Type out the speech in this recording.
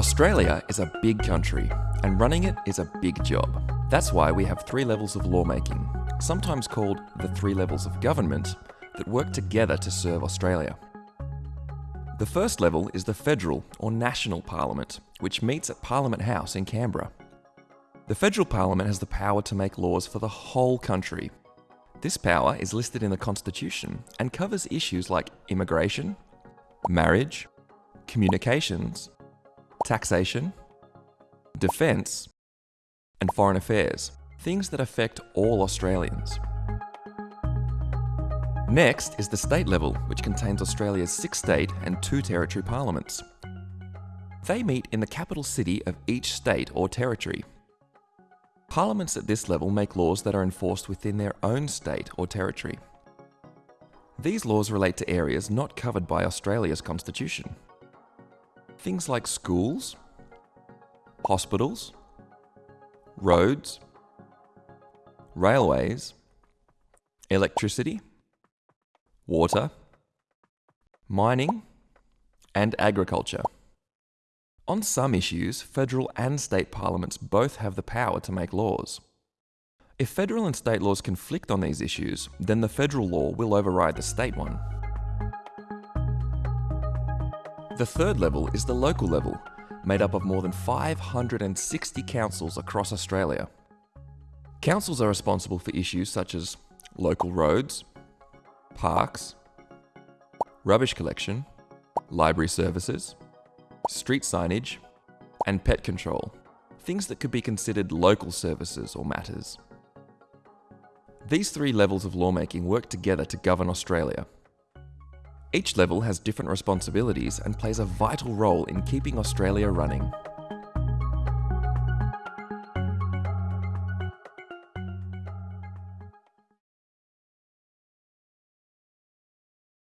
Australia is a big country, and running it is a big job. That's why we have three levels of lawmaking, sometimes called the three levels of government, that work together to serve Australia. The first level is the federal or national parliament, which meets at Parliament House in Canberra. The federal parliament has the power to make laws for the whole country. This power is listed in the Constitution and covers issues like immigration, marriage, communications, taxation, defence, and foreign affairs, things that affect all Australians. Next is the state level, which contains Australia's six state and two territory parliaments. They meet in the capital city of each state or territory. Parliaments at this level make laws that are enforced within their own state or territory. These laws relate to areas not covered by Australia's constitution. Things like schools, hospitals, roads, railways, electricity, water, mining, and agriculture. On some issues, federal and state parliaments both have the power to make laws. If federal and state laws conflict on these issues, then the federal law will override the state one. The third level is the local level, made up of more than 560 councils across Australia. Councils are responsible for issues such as local roads, parks, rubbish collection, library services, street signage, and pet control, things that could be considered local services or matters. These three levels of lawmaking work together to govern Australia. Each level has different responsibilities and plays a vital role in keeping Australia running.